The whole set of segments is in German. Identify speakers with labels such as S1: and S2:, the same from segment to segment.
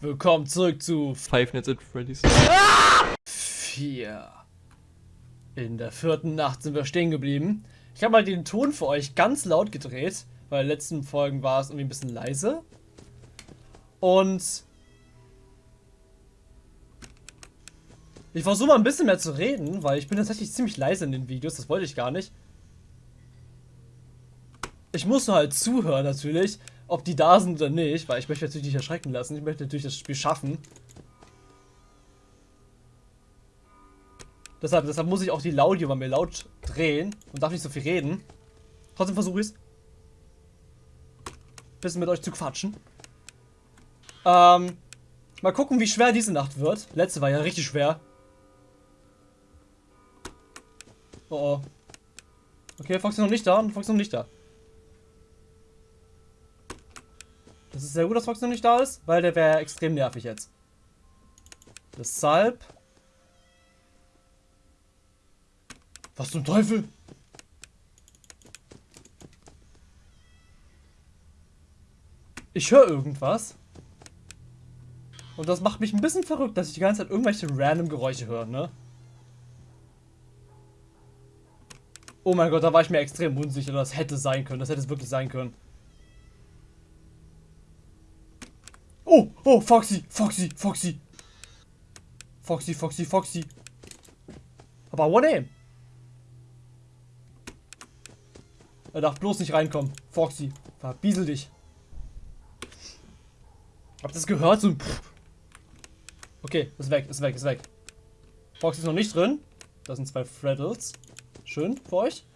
S1: Willkommen zurück zu
S2: Five Nights at Freddy's.
S1: 4. In der vierten Nacht sind wir stehen geblieben. Ich habe mal den Ton für euch ganz laut gedreht, weil in den letzten Folgen war es irgendwie ein bisschen leise. Und ich versuche mal ein bisschen mehr zu reden, weil ich bin tatsächlich ziemlich leise in den Videos, das wollte ich gar nicht. Ich muss nur halt zuhören natürlich, ob die da sind oder nicht, weil ich möchte natürlich nicht erschrecken lassen. Ich möchte natürlich das Spiel schaffen. Deshalb, deshalb muss ich auch die Laudio bei mir laut drehen und darf nicht so viel reden. Trotzdem versuche ich es. Bisschen mit euch zu quatschen. Ähm, mal gucken, wie schwer diese Nacht wird. Letzte war ja richtig schwer. Oh oh. Okay, Fox ist noch nicht da und Fox ist noch nicht da. Das ist sehr gut, dass Fox noch nicht da ist, weil der wäre extrem nervig jetzt. Deshalb. Was zum Teufel? Ich höre irgendwas. Und das macht mich ein bisschen verrückt, dass ich die ganze Zeit irgendwelche random Geräusche höre, ne? Oh mein Gott, da war ich mir extrem unsicher. Das hätte sein können. Das hätte es wirklich sein können. Oh, oh, Foxy, Foxy, Foxy. Foxy, Foxy, Foxy. Aber One Aim. Er darf bloß nicht reinkommen. Foxy, verbiesel dich. Habt ihr das gehört? So ein Pff. Okay, ist weg, ist weg, ist weg. Foxy ist noch nicht drin. Das sind zwei Freddles. Schön für euch.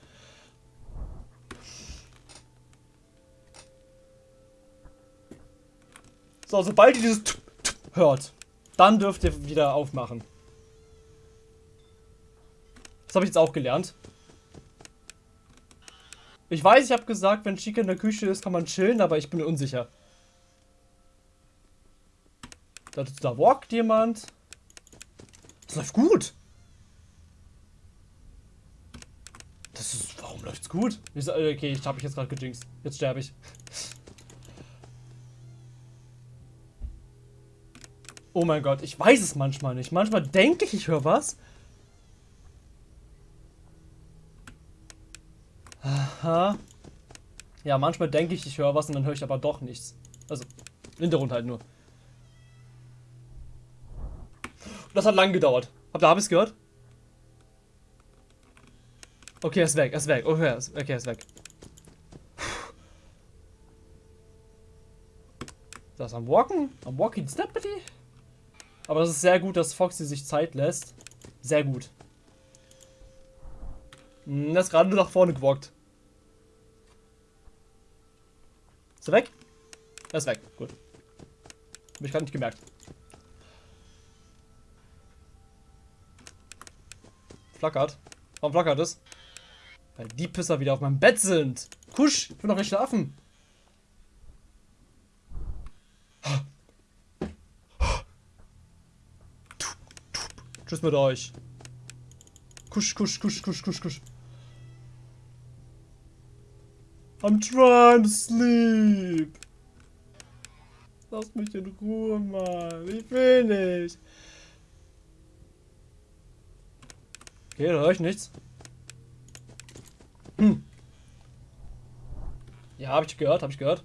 S1: So, sobald ihr dieses T -T hört, dann dürft ihr wieder aufmachen. Das habe ich jetzt auch gelernt. Ich weiß, ich habe gesagt, wenn Chica in der Küche ist, kann man chillen, aber ich bin unsicher. Da, da walkt jemand. Das läuft gut. Das ist. Warum läuft's gut? Ich, okay, ich habe mich jetzt gerade gejinxt. Jetzt sterbe ich. Oh mein Gott, ich weiß es manchmal nicht. Manchmal denke ich, ich höre was. Aha. Ja, manchmal denke ich, ich höre was und dann höre ich aber doch nichts. Also, Hintergrund halt nur. Das hat lang gedauert. Habt ihr Habis gehört? Okay, er ist weg, er ist weg. Okay, er ist, okay, er ist weg. Das am Walken? Am Walking Steppity? Aber das ist sehr gut, dass Foxy sich Zeit lässt. Sehr gut. Hm, er ist gerade nur nach vorne gewalkt. Ist er weg? Er ist weg. Gut. Hab ich gerade nicht gemerkt. Flackert. Warum flackert es? Weil die Pisser wieder auf meinem Bett sind. Kusch, ich bin noch nicht schlafen. Tschüss mit euch. Kusch, kusch, kusch, kusch, kusch, kusch. I'm trying to sleep. Lass mich in Ruhe, Mann. Ich will nicht. Okay, da höre ich nichts. Hm. Ja, habe ich gehört, habe ich gehört.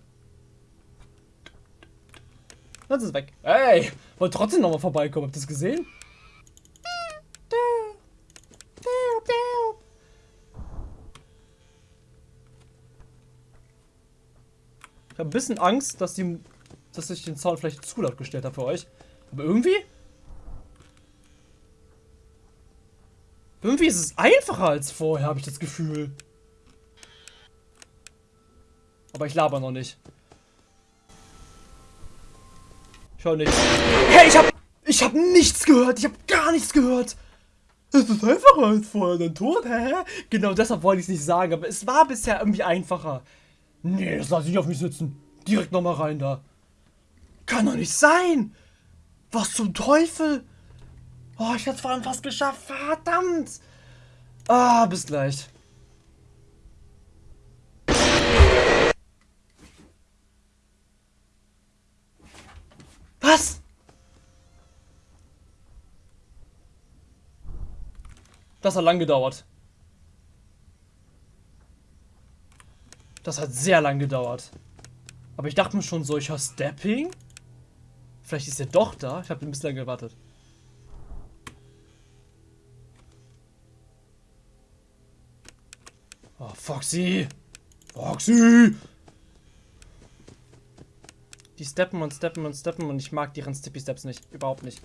S1: Jetzt ist weg. Ey, wollt trotzdem nochmal vorbeikommen. Habt ihr das gesehen? Ich habe ein bisschen Angst, dass, die, dass ich den Sound vielleicht zu laut gestellt habe für euch. Aber irgendwie... Irgendwie ist es einfacher als vorher, habe ich das Gefühl. Aber ich laber noch nicht. Ich höre nichts. Hey, ich hab... Ich hab nichts gehört. Ich hab gar nichts gehört. Es ist einfacher als vorher. Dann tot, hä? Genau deshalb wollte ich es nicht sagen. Aber es war bisher irgendwie einfacher. Nee, das lasse ich auf mich sitzen. Direkt nochmal rein da. Kann doch nicht sein! Was zum Teufel? Oh, ich hab's allem fast geschafft. Verdammt! Ah, bis gleich. Was? Das hat lang gedauert. Das hat sehr lang gedauert. Aber ich dachte mir schon so, ich höre Stepping. Vielleicht ist er doch da. Ich habe ein bisschen gewartet. Oh, Foxy! Foxy! Die steppen und steppen und steppen und ich mag deren Stippy Steps nicht. Überhaupt nicht.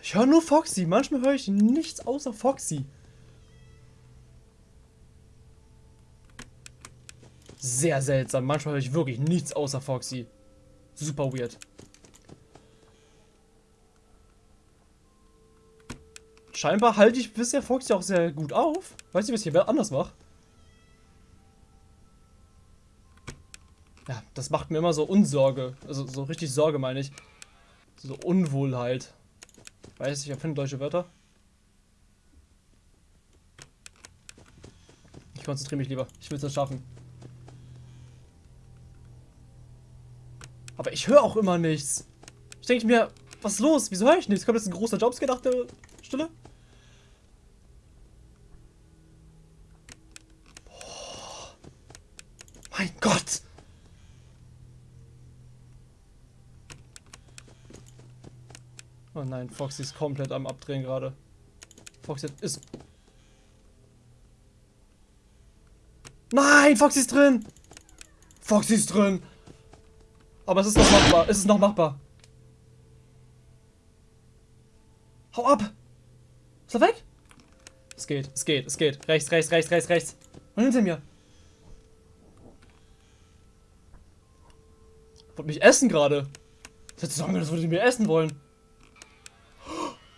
S1: Ich höre nur Foxy. Manchmal höre ich nichts außer Foxy. Sehr seltsam. Manchmal höre ich wirklich nichts außer Foxy. Super weird. Scheinbar halte ich bisher Foxy auch sehr gut auf. Weiß nicht, was ich hier anders mache. Ja, das macht mir immer so Unsorge. Also so richtig Sorge meine ich. So Unwohlheit. Weiß ich erfinde deutsche Wörter. Ich konzentriere mich lieber. Ich will es schaffen. Aber ich höre auch immer nichts. Ich denke mir, was ist los? Wieso höre ich nichts? Kommt jetzt ein großer Jobscare nach der Stille? Boah. Mein Gott! Oh nein, Foxy ist komplett am Abdrehen gerade. Foxy ist... Nein, Foxy ist drin! Foxy ist drin! Aber es ist noch machbar. Es ist noch machbar. Hau ab! Ist er weg? Es geht, es geht, es geht. Rechts, rechts, rechts, rechts, rechts. Und hinter mir. Wollt mich essen gerade. Ich hätte sagen, das würde ich mir essen wollen.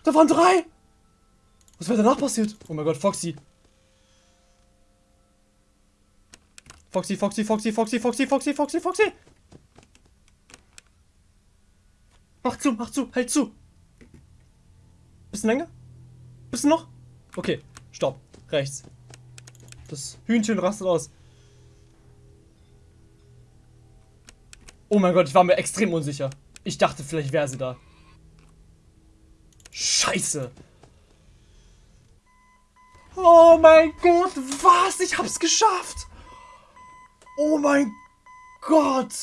S1: Da waren drei! Was wäre danach passiert? Oh mein Gott, Foxy. Foxy, Foxy, Foxy, Foxy, Foxy, Foxy, Foxy, Foxy. Mach zu, mach zu, halt zu. Bisschen länger? Bisschen noch? Okay, stopp. Rechts. Das Hühnchen rastet aus. Oh mein Gott, ich war mir extrem unsicher. Ich dachte, vielleicht wäre sie da. Scheiße. Oh mein Gott, was? Ich hab's geschafft. Oh mein Gott.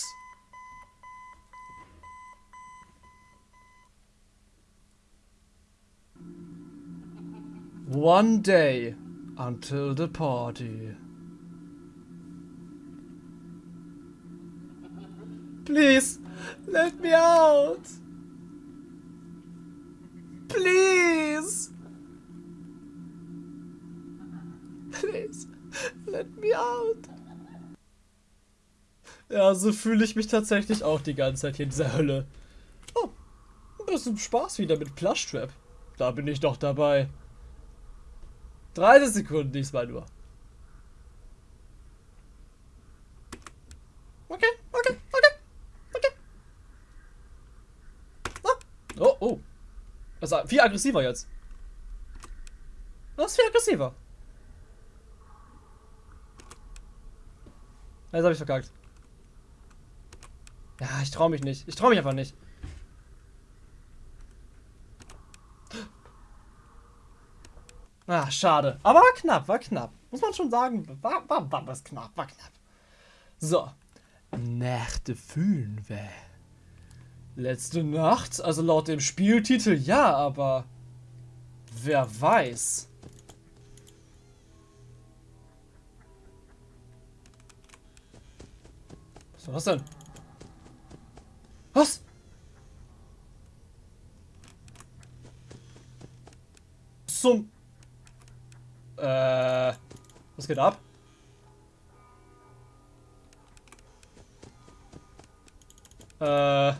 S1: One day until the party. Please, let me out. Please. Please, let me out. Ja, so fühle ich mich tatsächlich auch die ganze Zeit hier in dieser Hölle. Oh, ein bisschen Spaß wieder mit Plushtrap. Da bin ich doch dabei. 30 Sekunden diesmal nur. Okay, okay, okay, okay. Oh, oh. Das ist viel aggressiver jetzt. Das ist viel aggressiver. Jetzt habe ich verkackt. Ja, ich traue mich nicht. Ich traue mich einfach nicht. Ah, schade. Aber war knapp, war knapp. Muss man schon sagen. War, war, war was knapp, war knapp. So. Nächte fühlen wir. Letzte Nacht? Also laut dem Spieltitel ja, aber... Wer weiß. Was war das denn? Was? Zum... Äh, was geht ab? Äh.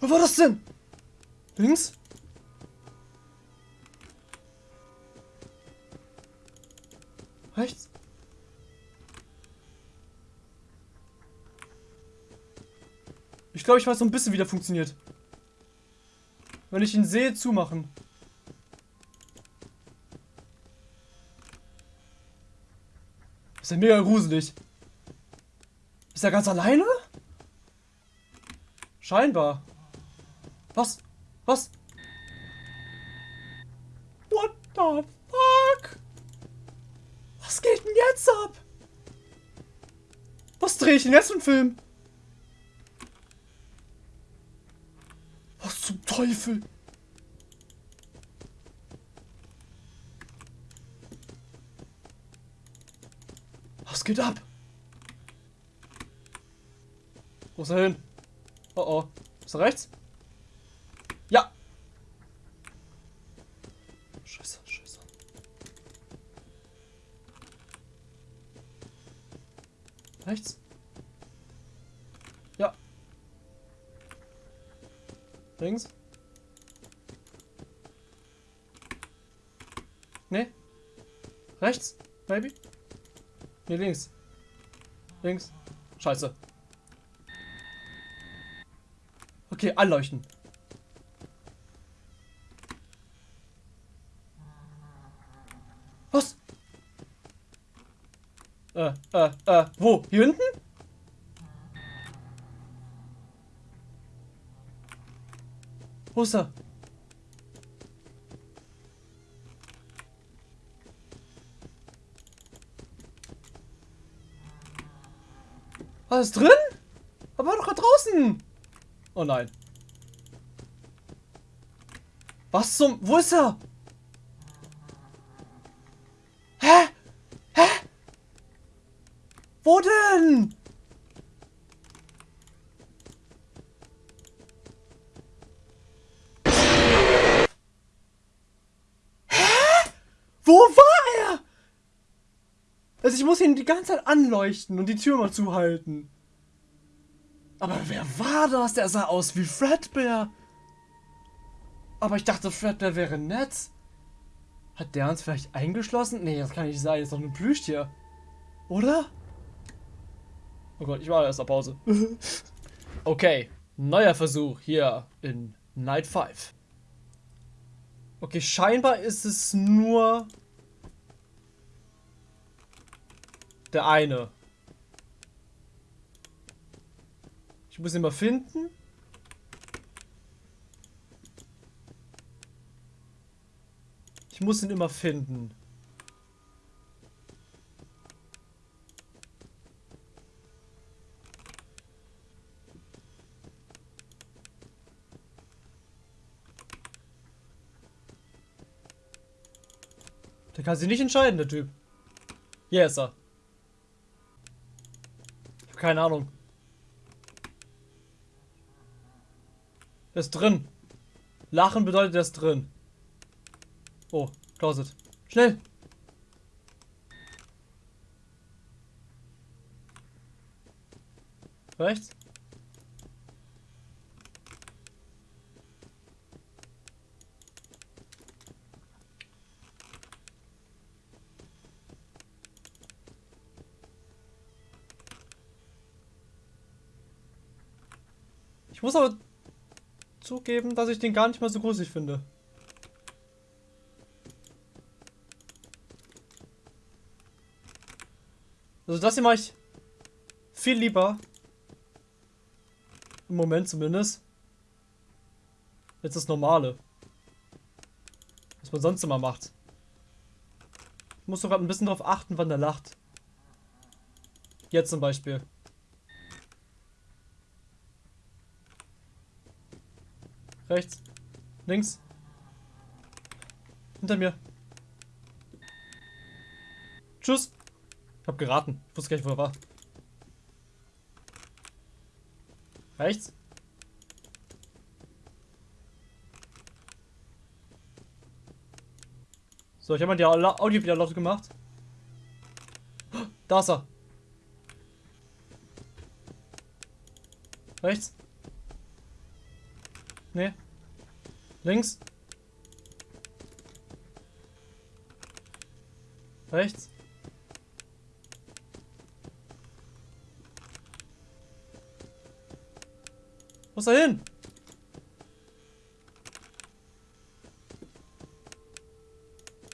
S1: Was war das denn? Links? Glaube, ich weiß so ein bisschen, wie der funktioniert. Wenn ich ihn sehe, zumachen. Ist ja mega gruselig. Ist er ganz alleine? Scheinbar. Was? Was? What the fuck? Was geht denn jetzt ab? Was drehe ich denn jetzt einen Film? Was zum Teufel? Was geht ab? Wo ist er hin? Oh oh. Ist er rechts? Ja. Scheiße, scheiße. Rechts? Ja. Links? Nee. Rechts? Maybe? Nee, links. Links. Scheiße. Okay, anleuchten. Was? Äh, äh, äh, wo? Hier hinten? Wo ist er? Ist drin? Aber doch gerade draußen. Oh nein. Was zum... Wo ist er? Hä? Hä? Wo denn? Hä? Wo war? Also ich muss ihn die ganze Zeit anleuchten und die Tür mal zuhalten. Aber wer war das? Der sah aus wie Fredbear. Aber ich dachte, Fredbear wäre nett. Hat der uns vielleicht eingeschlossen? Nee, das kann nicht sein. Das ist doch ein Plüschtier. Oder? Oh Gott, ich war erst auf Pause. okay, neuer Versuch hier in Night 5. Okay, scheinbar ist es nur der eine. Ich muss ihn mal finden. Ich muss ihn immer finden. Der kann sich nicht entscheiden, der Typ. Hier ist er. Keine Ahnung. Der ist drin. Lachen bedeutet, der ist drin. Oh, Closet. Schnell! Rechts? Ich muss aber zugeben, dass ich den gar nicht mal so gruselig finde. Also das hier mache ich viel lieber. Im Moment zumindest. Jetzt das Normale. Was man sonst immer macht. Ich muss sogar ein bisschen darauf achten, wann der lacht. Jetzt zum Beispiel. Rechts. Links. Hinter mir. Tschüss. Ich hab geraten. Ich wusste gar nicht, wo er war. Rechts. So, ich habe mal die Audio wieder laut gemacht. Da ist er. Rechts. Nee. Links. Rechts. Wo ist er hin?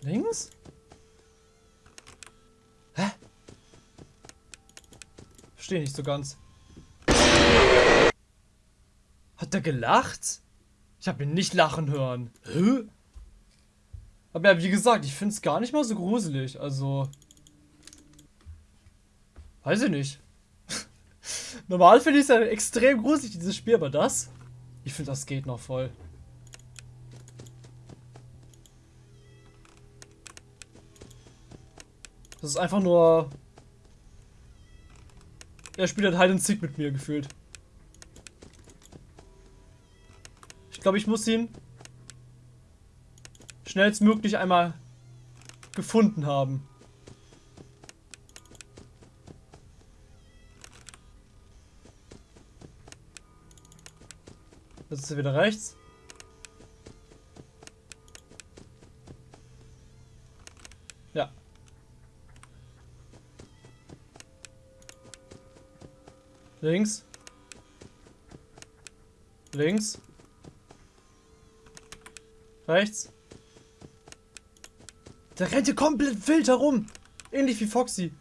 S1: Links? Hä? Verstehe nicht so ganz. Hat er gelacht? Ich habe ihn nicht lachen hören. Hä? Aber ja, wie gesagt, ich finde es gar nicht mal so gruselig. Also. Weiß ich nicht. Normal finde ich es ja extrem gruselig, dieses Spiel, aber das? Ich finde, das geht noch voll. Das ist einfach nur... Er spielt halt Hide and Seek mit mir gefühlt. Glaube, ich muss ihn schnellstmöglich einmal gefunden haben. Jetzt ist er wieder rechts. Ja. Links. Links. Rechts. Der rennt hier komplett wild herum. Ähnlich wie Foxy.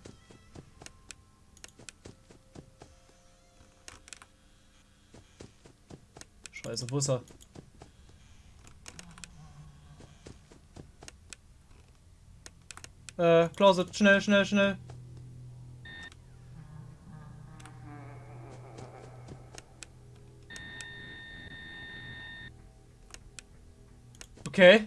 S1: Scheiße, wo ist er? Äh, Closet, schnell, schnell, schnell. Okay.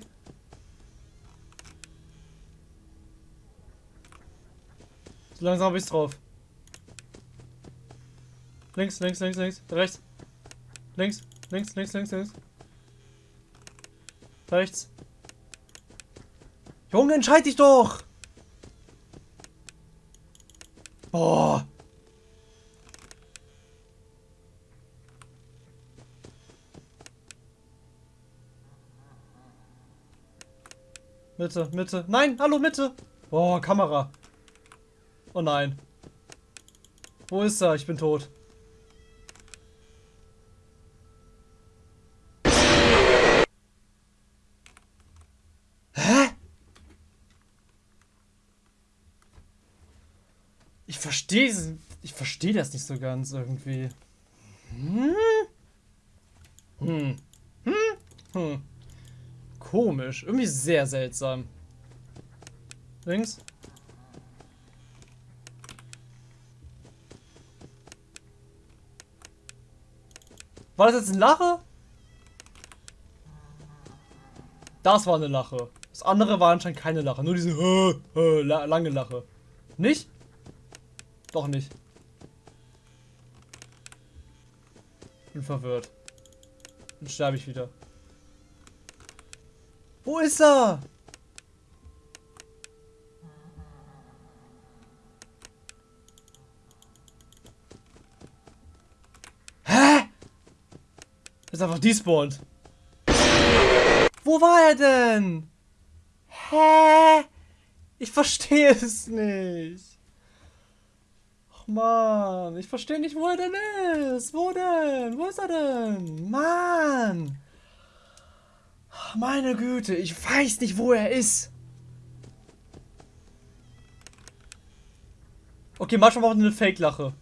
S1: So langsam habe ich's drauf. Links, links, links, links, rechts. Links, links, links, links, links. Rechts. Junge, entscheid dich doch! Boah. Mitte, Mitte. Nein, hallo, Mitte. Boah, Kamera. Oh nein. Wo ist er? Ich bin tot. Hä? Ich verstehe ich verstehe das nicht so ganz irgendwie. Hm? Hm. Hm? Hm. Komisch. Irgendwie sehr seltsam. Links. War das jetzt ein Lache? Das war eine Lache. Das andere war anscheinend keine Lache. Nur diese äh, äh, lange Lache. Nicht? Doch nicht. Bin verwirrt. Dann sterbe ich wieder. Wo ist er? ist einfach despawned. Wo war er denn? Hä? Ich verstehe es nicht. Ach man, ich verstehe nicht, wo er denn ist. Wo denn? Wo ist er denn? Mann. Meine Güte, ich weiß nicht, wo er ist. Okay, manchmal braucht eine Fake-Lache.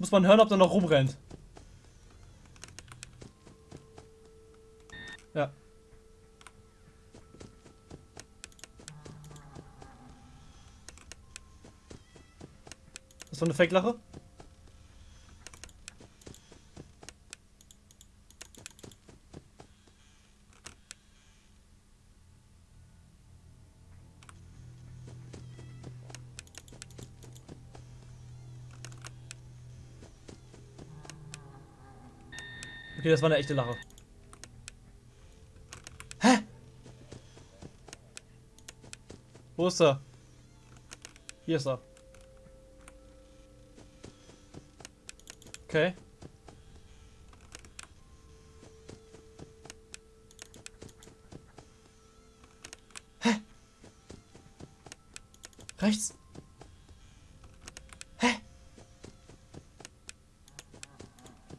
S1: Muss man hören, ob er noch rumrennt. Ja. Das war eine Fake-Lache? Okay, das war eine echte Lache. Wo ist er? Hier ist er. Okay. Hä? Rechts?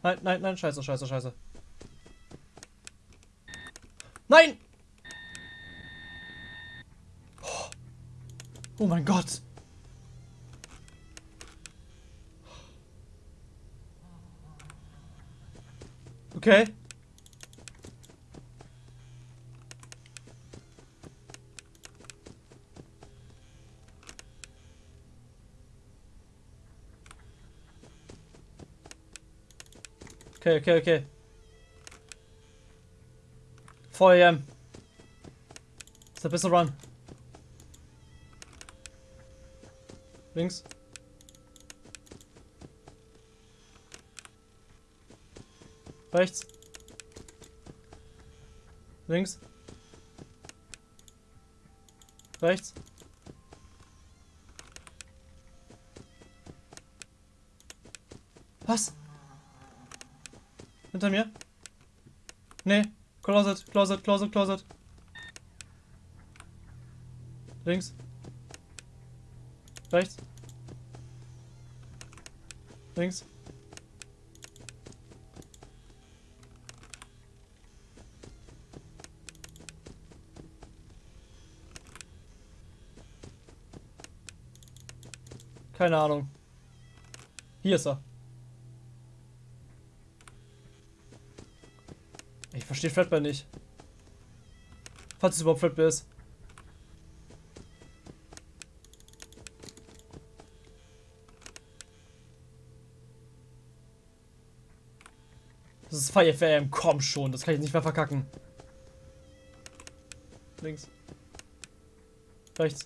S1: Nein, nein, nein, scheiße, scheiße, scheiße. Nein! Oh, oh mein Gott! Okay. Okay, okay, okay. 4 a.m. Ist der beste Run. Links. Rechts. Links. Rechts. Was? Hinter mir? Nee. Closet, Closet, Closet, Closet. Links. Rechts. Links. Keine Ahnung. Hier ist er. Ich verstehe Fredbear nicht. Falls es überhaupt Fredbear ist. Das ist Fire FM, komm schon, das kann ich nicht mehr verkacken. Links. Rechts.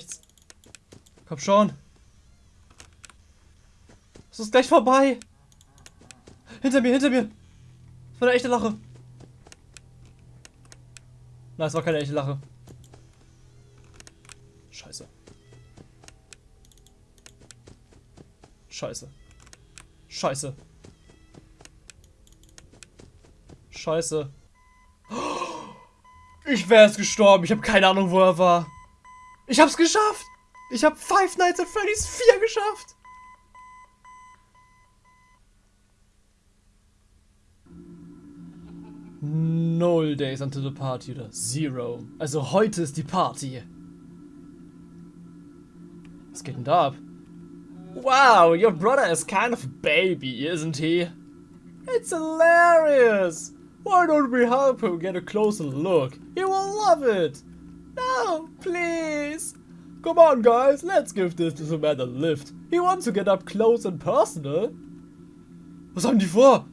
S1: Rechts. Komm schon. Es ist gleich vorbei. Hinter mir, hinter mir. Das war eine echte Lache. Nein, es war keine echte Lache. Scheiße. Scheiße. Scheiße. Scheiße. Ich wäre es gestorben. Ich habe keine Ahnung, wo er war. Ich hab's geschafft! Ich hab Five Nights at Freddy's 4 geschafft! Null Days until the Party oder Zero. Also heute ist die Party. Was geht denn da ab? Wow, your brother is kind of a baby, isn't he? It's hilarious! Why don't we help him get a closer look? He will love it! No. Come on, guys. Let's give this little man a lift. He wants to get up close and personal. Was haben die vor?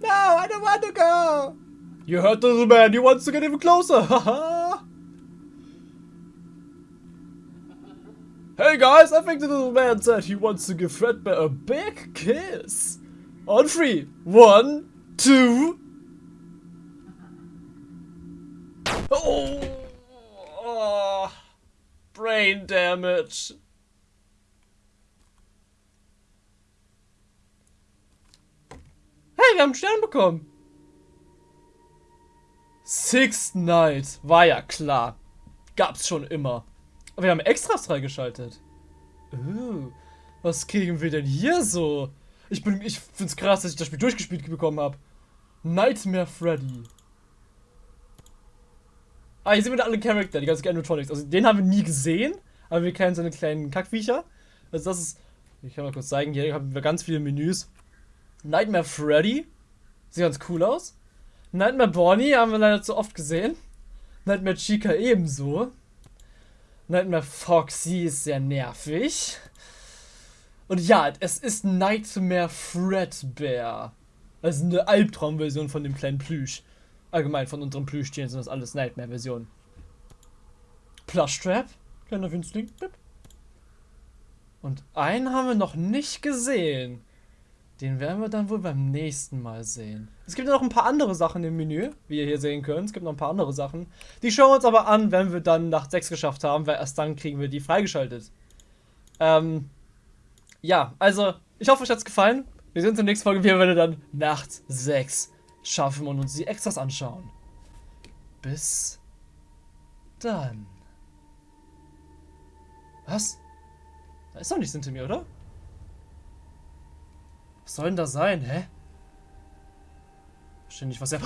S1: No, I don't want to go. You heard the little man. He wants to get even closer. Haha. hey, guys. I think the little man said he wants to give Fredbear a big kiss. On three. One, two, Oh, oh, brain damage. Hey, wir haben einen Stern bekommen. Sixth Night. War ja klar. Gab's schon immer. Aber wir haben Extras freigeschaltet. Uh, was kriegen wir denn hier so? Ich bin, ich find's krass, dass ich das Spiel durchgespielt bekommen habe. Nightmare Freddy. Ah, hier sind wieder alle Charakter, die ganzen Animatronics. Also den haben wir nie gesehen, aber wir kennen seine kleinen Kackviecher. Also das ist, ich kann mal kurz zeigen, hier haben wir ganz viele Menüs. Nightmare Freddy, sieht ganz cool aus. Nightmare Bonnie haben wir leider zu oft gesehen. Nightmare Chica ebenso. Nightmare Foxy ist sehr nervig. Und ja, es ist Nightmare Fredbear. Also eine Albtraumversion von dem kleinen Plüsch. Allgemein von unseren Plüschtieren sind das alles Nightmare-Versionen. Plushtrap, kleiner Winzling. Und einen haben wir noch nicht gesehen. Den werden wir dann wohl beim nächsten Mal sehen. Es gibt ja noch ein paar andere Sachen im Menü, wie ihr hier sehen könnt. Es gibt noch ein paar andere Sachen. Die schauen wir uns aber an, wenn wir dann Nacht 6 geschafft haben, weil erst dann kriegen wir die freigeschaltet. Ähm, ja, also, ich hoffe, euch hat es gefallen. Wir sehen uns in der nächsten Folge wieder, wenn wir dann Nacht 6 schaffen und uns die Extras anschauen. Bis dann. Was? Da ist doch nichts hinter mir, oder? Was soll denn da sein, hä? Verstehe nicht, was er...